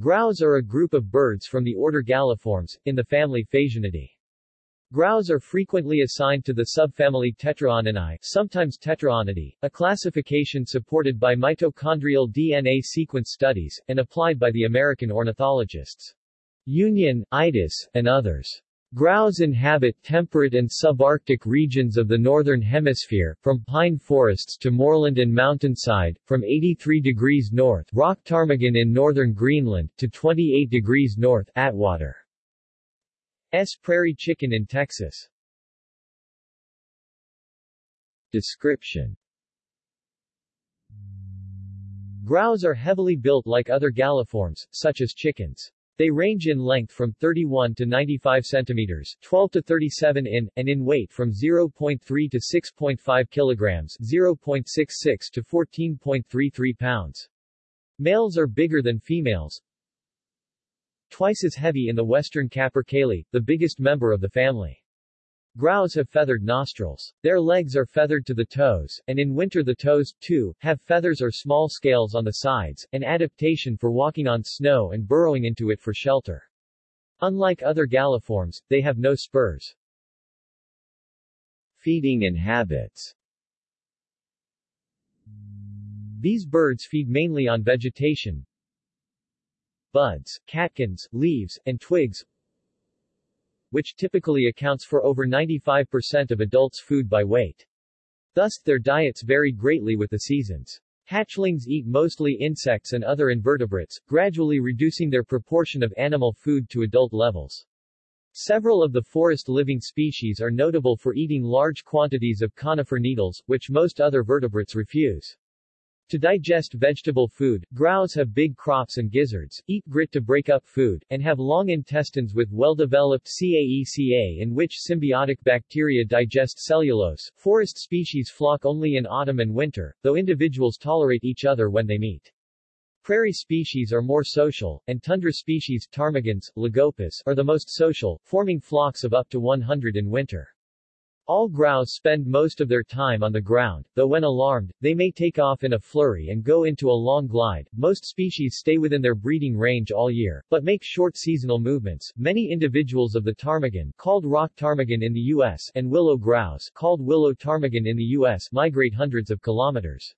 Grouse are a group of birds from the order Galliformes, in the family Phasianidae. Grouse are frequently assigned to the subfamily Tetraoninae, sometimes Tetraonidae, a classification supported by mitochondrial DNA sequence studies, and applied by the American ornithologists. Union, Itis, and others. Grouse inhabit temperate and subarctic regions of the northern hemisphere, from pine forests to moorland and mountainside, from 83 degrees north rock ptarmigan in northern Greenland to 28 degrees north Atwater. S. prairie chicken in Texas. Description Grouse are heavily built like other galliforms, such as chickens. They range in length from 31 to 95 centimeters, 12 to 37 in, and in weight from 0.3 to 6.5 kilograms, 0.66 to 14.33 pounds. Males are bigger than females, twice as heavy in the western capercaillie, the biggest member of the family. Grouse have feathered nostrils. Their legs are feathered to the toes, and in winter the toes, too, have feathers or small scales on the sides, an adaptation for walking on snow and burrowing into it for shelter. Unlike other galliforms, they have no spurs. Feeding and habits These birds feed mainly on vegetation, buds, catkins, leaves, and twigs, which typically accounts for over 95% of adults' food by weight. Thus, their diets vary greatly with the seasons. Hatchlings eat mostly insects and other invertebrates, gradually reducing their proportion of animal food to adult levels. Several of the forest-living species are notable for eating large quantities of conifer needles, which most other vertebrates refuse. To digest vegetable food, grouse have big crops and gizzards, eat grit to break up food, and have long intestines with well-developed CAECA in which symbiotic bacteria digest cellulose. Forest species flock only in autumn and winter, though individuals tolerate each other when they meet. Prairie species are more social, and tundra species ptarmigans, lagopus, are the most social, forming flocks of up to 100 in winter. All grouse spend most of their time on the ground, though when alarmed, they may take off in a flurry and go into a long glide. Most species stay within their breeding range all year, but make short seasonal movements. Many individuals of the ptarmigan, called rock ptarmigan in the U.S., and willow grouse, called willow ptarmigan in the U.S., migrate hundreds of kilometers.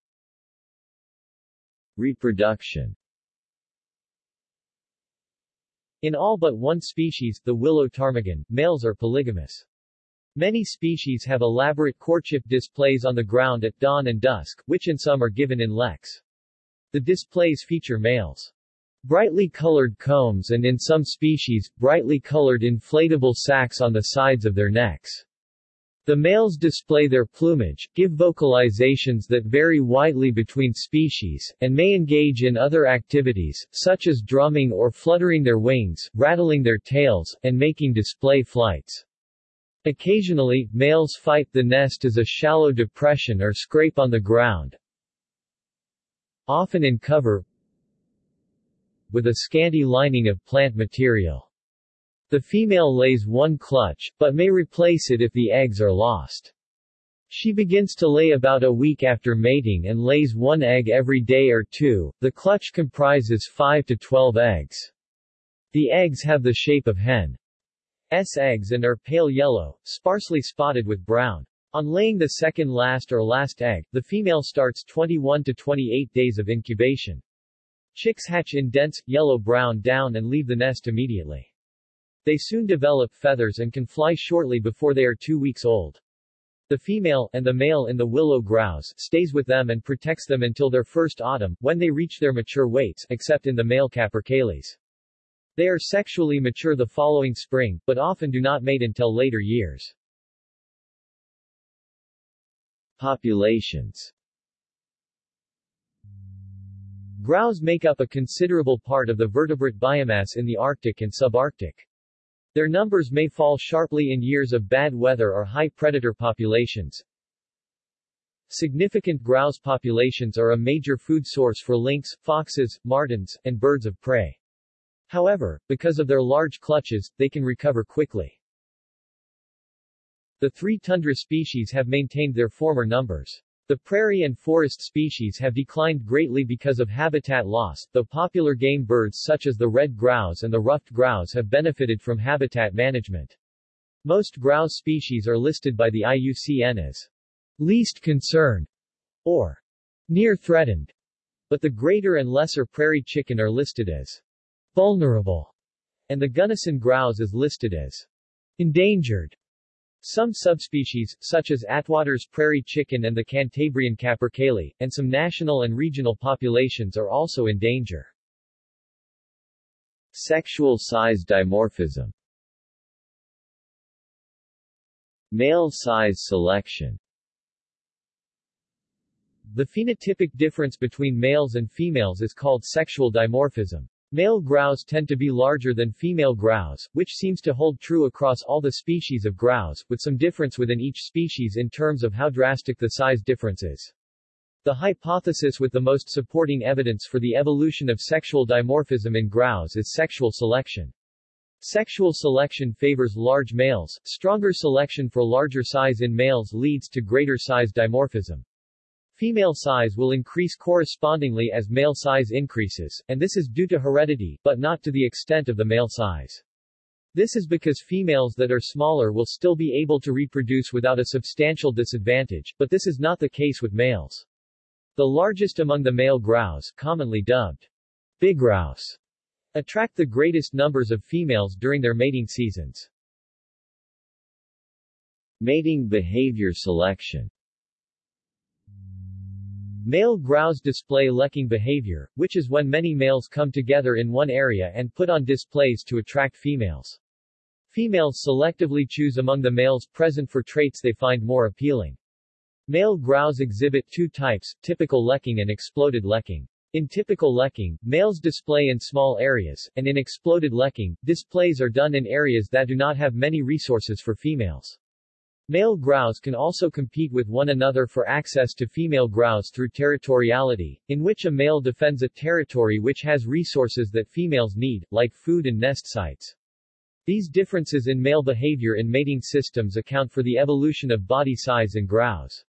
Reproduction In all but one species, the willow ptarmigan, males are polygamous. Many species have elaborate courtship displays on the ground at dawn and dusk, which in some are given in leks. The displays feature males. Brightly colored combs and in some species, brightly colored inflatable sacs on the sides of their necks. The males display their plumage, give vocalizations that vary widely between species, and may engage in other activities, such as drumming or fluttering their wings, rattling their tails, and making display flights. Occasionally, males fight the nest as a shallow depression or scrape on the ground, often in cover, with a scanty lining of plant material. The female lays one clutch, but may replace it if the eggs are lost. She begins to lay about a week after mating and lays one egg every day or two. The clutch comprises 5 to 12 eggs. The eggs have the shape of hen. S eggs and are pale yellow, sparsely spotted with brown. On laying the second last or last egg, the female starts 21 to 28 days of incubation. Chicks hatch in dense, yellow-brown down and leave the nest immediately. They soon develop feathers and can fly shortly before they are two weeks old. The female, and the male in the willow grouse, stays with them and protects them until their first autumn, when they reach their mature weights, except in the male capercaillies. They are sexually mature the following spring, but often do not mate until later years. Populations Grouse make up a considerable part of the vertebrate biomass in the Arctic and subarctic. Their numbers may fall sharply in years of bad weather or high predator populations. Significant grouse populations are a major food source for lynx, foxes, martens, and birds of prey. However, because of their large clutches, they can recover quickly. The three tundra species have maintained their former numbers. The prairie and forest species have declined greatly because of habitat loss, though popular game birds such as the red grouse and the ruffed grouse have benefited from habitat management. Most grouse species are listed by the IUCN as least concern or near threatened, but the greater and lesser prairie chicken are listed as vulnerable, and the Gunnison grouse is listed as endangered. Some subspecies, such as Atwater's prairie chicken and the Cantabrian capercaillie, and some national and regional populations are also in danger. Sexual size dimorphism Male size selection The phenotypic difference between males and females is called sexual dimorphism. Male grouse tend to be larger than female grouse, which seems to hold true across all the species of grouse, with some difference within each species in terms of how drastic the size difference is. The hypothesis with the most supporting evidence for the evolution of sexual dimorphism in grouse is sexual selection. Sexual selection favors large males, stronger selection for larger size in males leads to greater size dimorphism. Female size will increase correspondingly as male size increases, and this is due to heredity, but not to the extent of the male size. This is because females that are smaller will still be able to reproduce without a substantial disadvantage, but this is not the case with males. The largest among the male grouse, commonly dubbed big grouse, attract the greatest numbers of females during their mating seasons. Mating behavior selection Male grouse display lekking behavior, which is when many males come together in one area and put on displays to attract females. Females selectively choose among the males present for traits they find more appealing. Male grouse exhibit two types, typical lekking and exploded lekking. In typical lekking, males display in small areas, and in exploded lekking, displays are done in areas that do not have many resources for females. Male grouse can also compete with one another for access to female grouse through territoriality, in which a male defends a territory which has resources that females need, like food and nest sites. These differences in male behavior in mating systems account for the evolution of body size in grouse.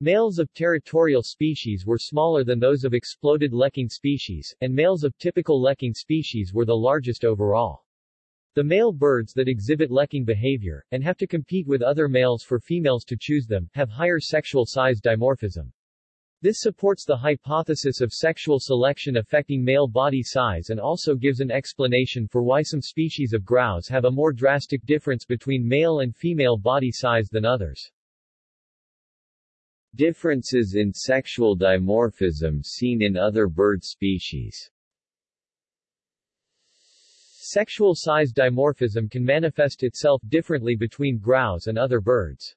Males of territorial species were smaller than those of exploded lekking species, and males of typical lekking species were the largest overall. The male birds that exhibit lekking behavior, and have to compete with other males for females to choose them, have higher sexual size dimorphism. This supports the hypothesis of sexual selection affecting male body size and also gives an explanation for why some species of grouse have a more drastic difference between male and female body size than others. Differences in sexual dimorphism seen in other bird species Sexual size dimorphism can manifest itself differently between grouse and other birds.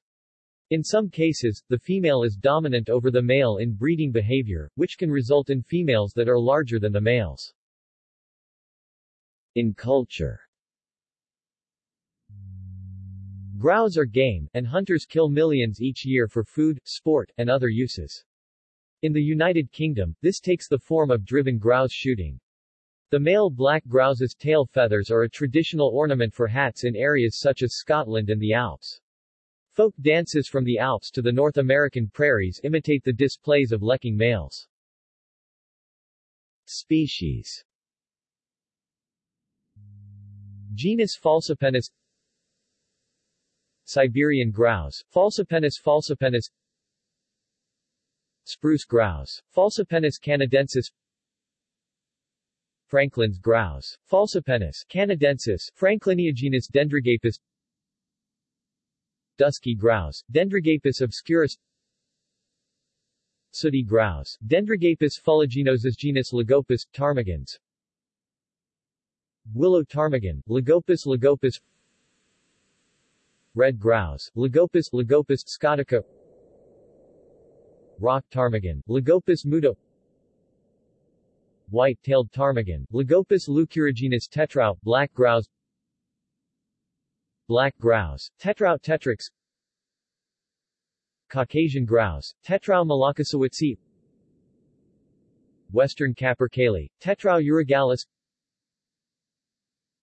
In some cases, the female is dominant over the male in breeding behavior, which can result in females that are larger than the males. In culture Grouse are game, and hunters kill millions each year for food, sport, and other uses. In the United Kingdom, this takes the form of driven grouse shooting. The male black grouse's tail feathers are a traditional ornament for hats in areas such as Scotland and the Alps. Folk dances from the Alps to the North American prairies imitate the displays of lekking males. Species Genus Falcipennis Siberian grouse, Falcipennis falcipennis Spruce grouse, Falcipennis canadensis Franklin's grouse, Falcipennis canadensis, Frankliniogenus dendragapus Dusky grouse, Dendragapus obscurus Sooty grouse, Dendragapus fuliginosus genus Lagopus, ptarmigans Willow ptarmigan, Lagopus lagopus Red grouse, Lagopus Lagopus scotica Rock ptarmigan, Lagopus muta white-tailed ptarmigan, Lagopus leucurigenus tetrao, black grouse Black grouse, Tetrao tetrix Caucasian grouse, Tetrao mlokosiewiczi Western capercaillie, Tetrao urogallus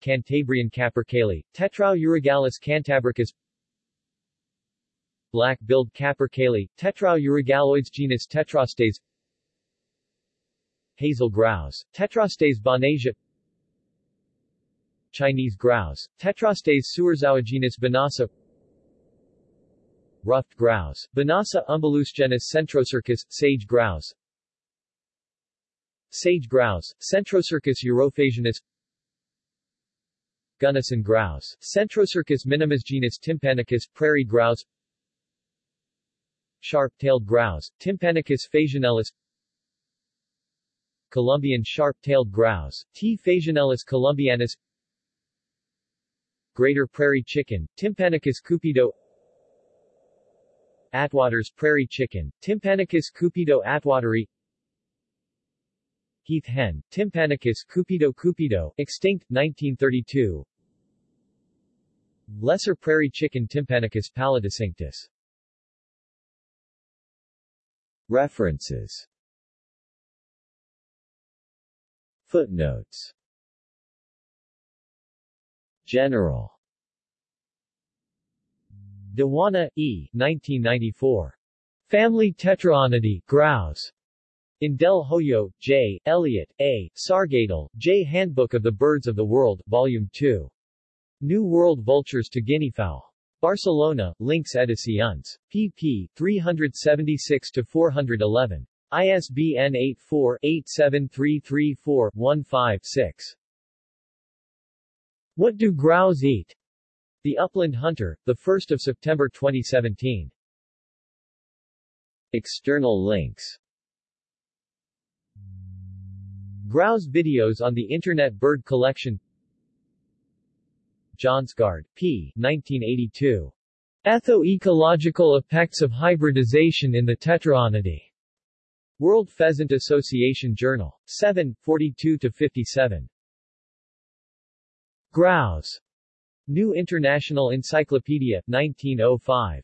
Cantabrian capercaillie, Tetrao urogallus cantabricus Black-billed capercaillie, Tetrao genus Tetrastes Hazel grouse, Tetrastes bonasia Chinese grouse, Tetrastes sewerzowi genus Bonasa Ruffed grouse, Bonasa umbellus genus Centrocercus, sage grouse Sage grouse, Centrocercus urophasianus Gunnison grouse, Centrocercus minimus genus Tympanuchus, prairie grouse Sharp-tailed grouse, Tympanuchus phasianellus Colombian sharp-tailed grouse, T. phasianellus columbianus Greater prairie chicken, Tympanuchus cupido Atwater's prairie chicken, Tympanuchus cupido atwateri Heath hen, Tympanuchus cupido cupido, extinct, 1932 Lesser prairie chicken Tympanuchus pallidicinctus References Footnotes General de Juana, E. 1994. Family Tetraonidae, Grouse. In Del Hoyo, J., Elliott, A., Sargatal, J. Handbook of the Birds of the World, Volume 2. New World Vultures to Guineafowl. Barcelona, Lynx Edicions. pp. 376-411. ISBN 84-87334-15-6. What do grouse eat? The Upland Hunter, 1 September 2017. External links Grouse videos on the Internet Bird Collection Johnsgard, P. 1982. Etho-ecological effects of hybridization in the Tetraonidae. World Pheasant Association Journal. 7, 42-57. Grouse. New International Encyclopedia, 1905.